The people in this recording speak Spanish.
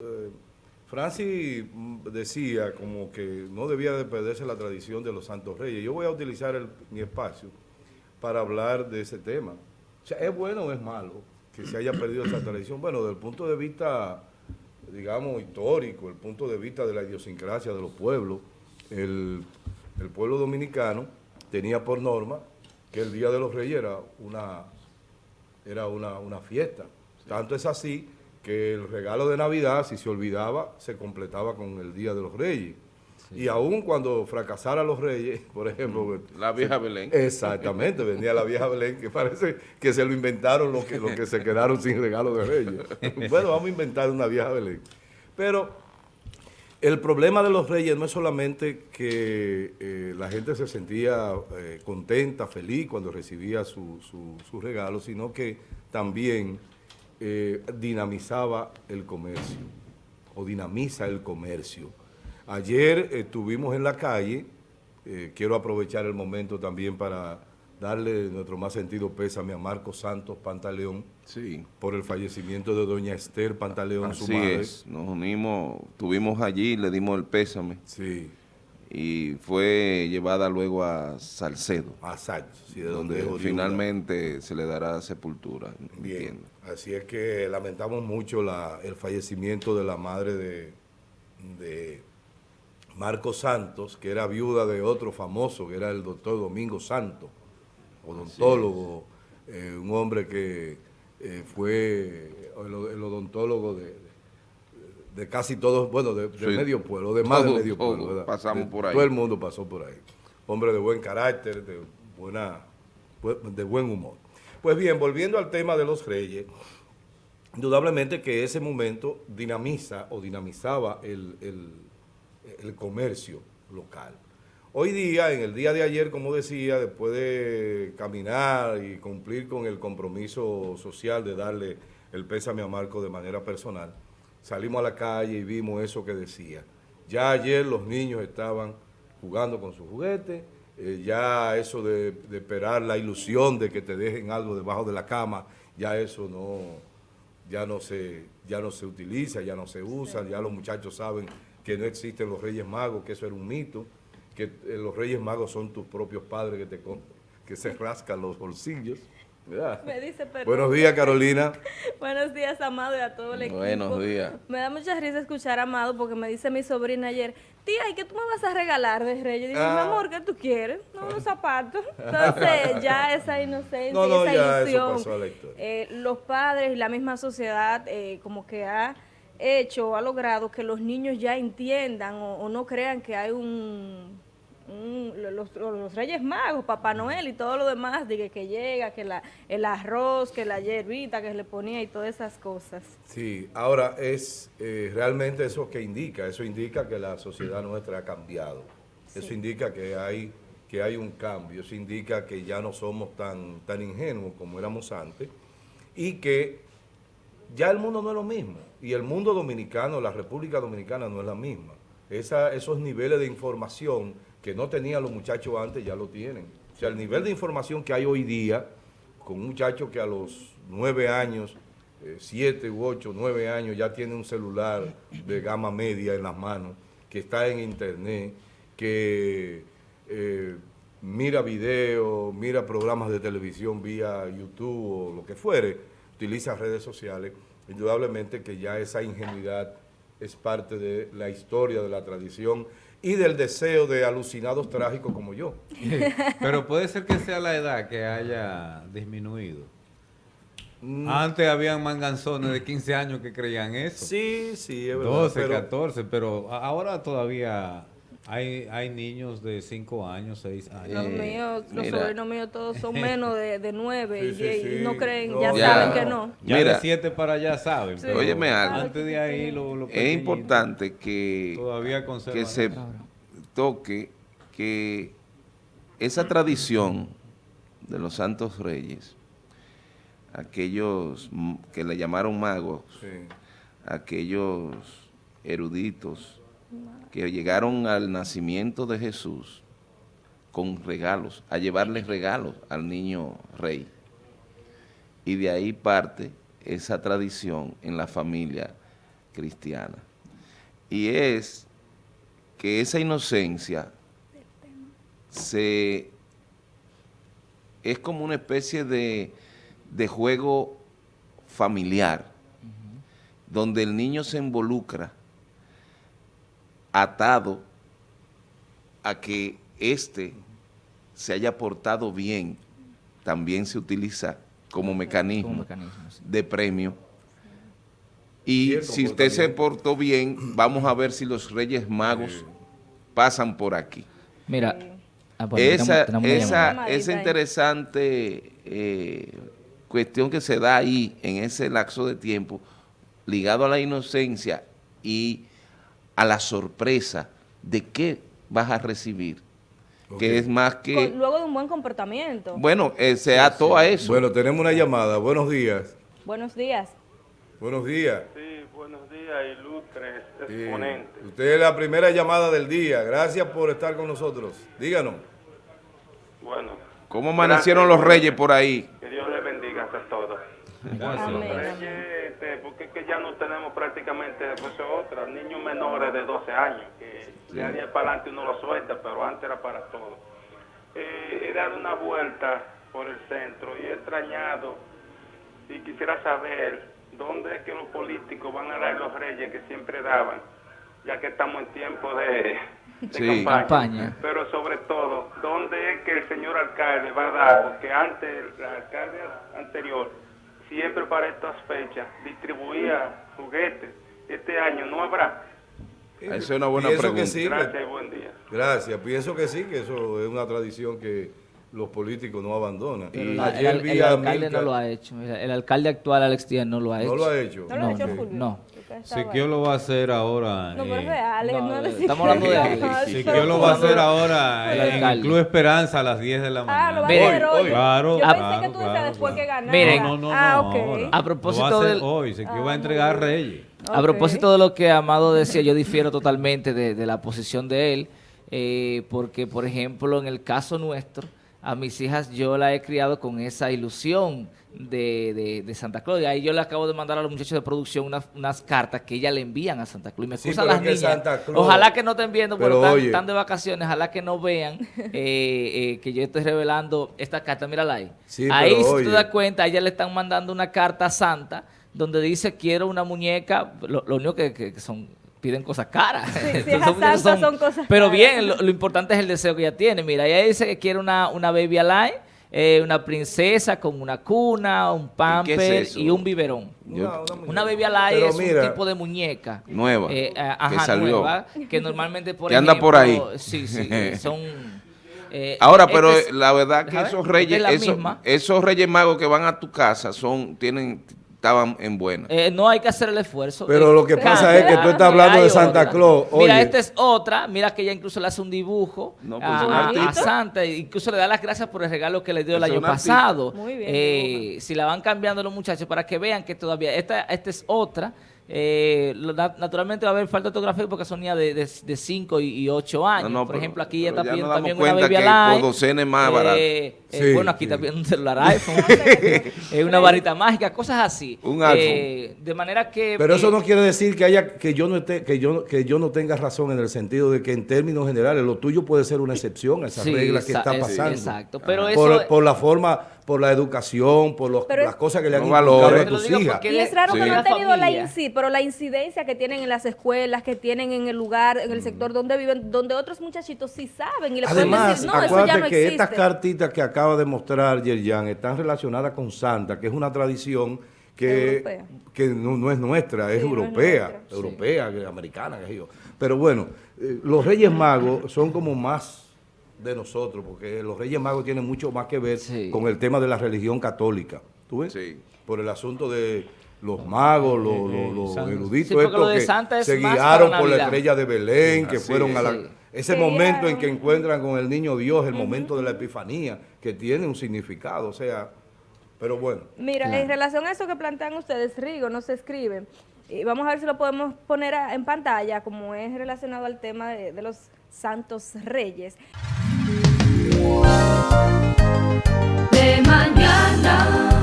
Eh, Francis mm, decía como que no debía de perderse la tradición de los Santos Reyes. Yo voy a utilizar el- mi espacio para hablar de ese tema. O sea, ¿es bueno o es malo que se haya perdido esa tradición? Bueno, desde el punto de vista, digamos, histórico, el punto de vista de la idiosincrasia de los pueblos, el, el pueblo dominicano tenía por norma que el Día de los Reyes era una, era una, una fiesta. Tanto es así que el regalo de Navidad, si se olvidaba, se completaba con el Día de los Reyes. Y aún cuando fracasara los Reyes, por ejemplo... La vieja Belén. Exactamente, venía la vieja Belén, que parece que se lo inventaron los que, los que se quedaron sin regalo de Reyes. Bueno, vamos a inventar una vieja Belén. Pero el problema de los Reyes no es solamente que eh, la gente se sentía eh, contenta, feliz cuando recibía su, su, su regalo, sino que también eh, dinamizaba el comercio, o dinamiza el comercio. Ayer estuvimos en la calle, eh, quiero aprovechar el momento también para darle nuestro más sentido pésame a Marcos Santos Pantaleón Sí. por el fallecimiento de doña Esther Pantaleón, su Así madre. es. Nos unimos, estuvimos allí, le dimos el pésame Sí, y fue llevada luego a Salcedo, a Sánchez, sí, de donde oriunda. finalmente se le dará sepultura. Bien, entiendo. así es que lamentamos mucho la- el fallecimiento de la madre de, de Marco Santos, que era viuda de otro famoso, que era el doctor Domingo Santos, odontólogo, eh, un hombre que eh, fue el, el odontólogo de, de casi todos, bueno, de, de Sí. medio pueblo, de más de Todos, medio pueblo. ¿verdad? pasamos De- por ahí. Todo el mundo pasó por ahí. Hombre de buen carácter, de, buena, de buen humor. Pues bien, volviendo al tema de los reyes, indudablemente que ese momento dinamiza o dinamizaba el, el- el comercio local. Hoy día, en el día de ayer, como decía, después de caminar y cumplir con el compromiso social de darle el pésame a Marco de manera personal, salimos a la calle y vimos eso que decía. Ya ayer los niños estaban jugando con sus juguetes, eh, ya eso de, de esperar la ilusión de que te dejen algo debajo de la cama, ya eso no, ya no se, ya no se utiliza, ya no se usa, ya los muchachos saben que no existen los Reyes Magos, que eso era un mito, que eh, los Reyes Magos son tus propios padres que te que se rascan los bolsillos. ¿Verdad? Me dice, perdón. Buenos días, Carolina. Buenos días, Amado, y a todo el equipo. Buenos días. Me da mucha risa escuchar a Amado porque me dice mi sobrina ayer, tía, ¿y qué tú me vas a regalar de Reyes? Digo, Ah. mi amor, ¿qué tú quieres? No, unos zapatos. Entonces, ya esa inocencia, No, no, esa ya eso ilusión, pasó a la historia. eh, los padres y la misma sociedad eh, como que ha hecho, ha logrado que los niños ya entiendan o, o no crean que hay un... un- los, los Reyes Magos, Papá Noel y todo lo demás, de que, que llega, que la, el arroz, que la hierbita que le ponía y todas esas cosas. Sí, ahora es eh, realmente eso que indica, eso indica que la sociedad nuestra ha cambiado. Eso indica que hay, que hay un cambio, eso indica que ya no somos tan, tan ingenuos como éramos antes y que ya el mundo no es lo mismo. Y el mundo dominicano, la República Dominicana no es la misma. Esa, esos niveles de información que no tenían los muchachos antes ya lo tienen. O sea, el nivel de información que hay hoy día, con un muchacho que a los nueve años, eh, siete u ocho, nueve años, ya tiene un celular de gama media en las manos, que está en internet, que eh, mira videos, mira programas de televisión vía YouTube o lo que fuere, utiliza redes sociales, indudablemente que ya esa ingenuidad es parte de la historia, de la tradición y del deseo de alucinados trágicos como yo. Pero puede ser que sea la edad que haya disminuido. Mm, Antes habían manganzones de 15 años que creían eso. Sí, sí, es verdad. 12, pero- 14, pero ahora todavía hay, hay niños de 5 años, 6 años. Los Eh, míos, los mira. sobrinos míos todos son menos de, de nueve Sí, y, sí, y sí. no creen, No, ya ya. saben que no. Ya Mira. de 7 para allá saben. Sí. pero Óyeme algo. Antes de ahí, lo, lo Es importante que, Todavía que se eso. toque que esa tradición de los Santos Reyes, aquellos que le llamaron magos, Sí. aquellos eruditos que llegaron al nacimiento de Jesús con regalos, a llevarles regalos al niño rey. Y de ahí parte esa tradición en la familia cristiana. Y es que esa inocencia se es como una especie de, de juego familiar, donde el niño se involucra atado a que éste se haya portado bien, también se utiliza como mecanismo, Como mecanismo, sí. de premio. Y si usted se portó bien, vamos a ver si los Reyes Magos pasan por aquí. Mira, ah, bueno, esa, tenemos- esa, esa interesante eh, cuestión que se da ahí en ese lapso de tiempo, ligado a la inocencia y a la sorpresa de qué vas a recibir, que es más que, Con- luego de un buen comportamiento. bueno, eh, se ató a eso. Bueno, tenemos una llamada. Buenos días. Buenos días. Buenos días. Sí, buenos días, ilustres exponentes. usted es la primera llamada del día. Gracias por estar con nosotros. Díganos. Bueno, ¿Cómo amanecieron los Reyes por ahí? que Dios les bendiga a todos. Amén. Este, porque es que ya no tenemos prácticamente pues, otra, niños menores de 12 años, que de ahí para adelante uno lo suelta, pero antes era para todo. Eh, he dado una vuelta por el centro y he extrañado y quisiera saber dónde es que los políticos van a dar los reyes que siempre daban, ya que estamos en tiempo de, de Sí. campaña. Campaña. Pero sobre todo, ¿dónde es que el señor alcalde va a dar? Porque antes, el alcalde anterior, siempre para estas fechas, distribuía juguetes. Este año no habrá. Esa es una buena Pienso pregunta. que sí. Gracias y buen día. Gracias. Pienso que sí, que eso es una tradición que los políticos no abandonan. Y la- el, ayer el vi a alcalde no lo ha hecho. El, el alcalde actual, Alex Díaz, no lo ha hecho. No lo ha hecho. ¿No lo ha hecho? No. Siquio lo va a hacer ahora. No, pero es eh, real, no, no, eh, es estamos hablando de Siquio. Alex. Siquio lo va a hacer ahora El en el. Club Esperanza a las 10 de la mañana. Ah, lo va a hacer hoy. Claro, Yo pensé claro, que tú decías claro, después que ganara. Miren. No, no, no, ah, no. A propósito Lo va a hacer del- hoy, Siquio Ah, va a entregar a Reyes. A propósito de lo que Amado decía, yo difiero totalmente de, de la posición de él, eh, porque, por ejemplo, en el caso nuestro, a mis hijas yo la he criado con esa ilusión de, de- de Santa Claus. Y ahí yo le acabo de mandar a los muchachos de producción unas, unas cartas que ella le envían a Santa Claus. Y me Sí, excusan las niñas. Santa Claus- Ojalá que no estén viendo, pero, están, de vacaciones. Ojalá que no vean eh, eh, que yo estoy revelando esta carta. Mírala ahí. Sí, ahí, si oye. tú te das cuenta, a ella le están mandando una carta a Santa donde dice quiero una muñeca, lo, lo único que- que son piden cosas caras. Sí, son cosas Pero caras. bien, lo, lo importante es el deseo que ella tiene. Mira, ella dice que quiere una, una baby alive, eh, una princesa con una cuna, un ¿Y qué pamper es y un biberón. Yo- Una baby alive es mira, un tipo de muñeca. Nueva, Eh, eh, que ajá, salió. nueva, que normalmente por Que anda por ejemplo, ahí. Sí, sí, son... eh, Ahora, este pero es- la verdad que ver, esos reyes, es la esos, misma. esos reyes magos que van a tu casa son, tienen, estaban en buena. Eh, no hay que hacer el esfuerzo. Pero Eh, lo que pasa es que tú estás hablando de Santa otra. Claus. Mira, esta es otra. Mira que ella incluso le hace un dibujo No, pues, a, un a- artista. a Santa. Incluso le da las gracias por el regalo que le dio el año pasado. Muy bien, Eh, si la van cambiando los muchachos para que vean que todavía... Esta, esta es otra. Eh, naturalmente va a haber falta de ortografía porque son niñas de 5 y 8 años. No, no, por pero- ejemplo, aquí ella pero está ya pidiendo también una baby que alive. por docena es más barato. Eh, eh, Sí, bueno, aquí sí. está pidiendo un celular iPhone. una varita mágica, cosas así. Un iPhone. Eh, de manera que... Pero eso eh, no quiere decir que haya que yo no esté, que yo que yo no tenga razón en el sentido de que en términos generales lo tuyo puede ser una excepción a esas Sí, reglas que está es- pasando. exacto, pero por, eso- por la forma, por la educación, por los- las cosas que le han inculcado valores. a tus hijas. Y es raro Sí. que no han tenido la, familia. inci- pero la incidencia que tienen en las escuelas, que tienen en el lugar, en el sector donde viven, donde otros muchachitos sí saben y le pueden Además, decir, no, eso acuérdate ya no que existe. estas cartitas que acaba de mostrar Yerjan están relacionadas con Santa, que es una tradición que, que no, no es nuestra, es Sí, no es europea, nuestra. europea, que- americana, qué sé yo. Pero bueno, eh, los Reyes Magos son como más de nosotros, porque los Reyes Magos tienen mucho más que ver Sí. con el tema de la religión católica. ¿Tú ves? Sí. Por el asunto de los magos, los, los- los Santa. eruditos estos que Santa es se guiaron por la estrella de Belén, que Así fueron a la... es. Ese momento en que encuentran con el niño Dios, el momento de la epifanía, que tiene un significado, o sea, pero bueno. Mira, Claro. en relación a eso que plantean ustedes, Rigo, no se escribe. Y vamos a ver si lo podemos poner a- en pantalla, como es relacionado al tema de, de los santos reyes. De mañana.